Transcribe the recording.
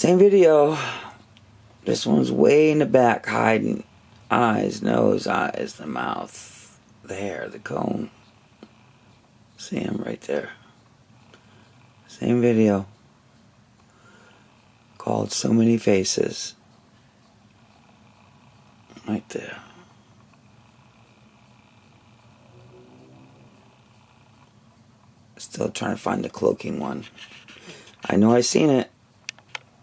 Same video. This one's way in the back hiding. Eyes, nose, eyes, the mouth, the hair, the comb. See him right there. Same video. Called So Many Faces. Right there. Still trying to find the cloaking one. I know I seen it.